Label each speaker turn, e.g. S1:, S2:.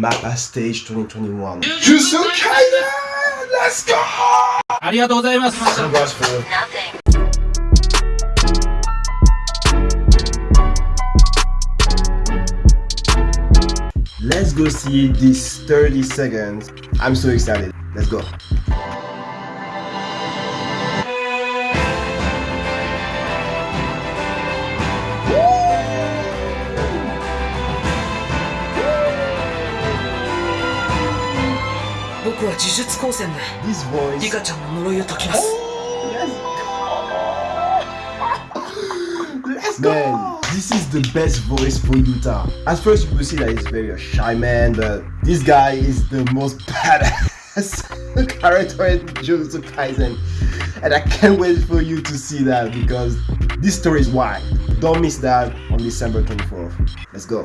S1: MAPPA Stage 2021. Yusukaya! Let's go!
S2: ありがとうございます。
S1: So much for. Let's go see this 30 seconds. I'm so excited. Let's go. This voice.
S3: リカちゃんの呪いを解きます
S1: Let's go! Man, this is the best voice for Yuta. At first, you will see that he's very a shy man, but this guy is the most badass character in Jujutsu Kaisen. And I can't wait for you to see that because this story is wild. Don't miss that on December 24th. Let's go.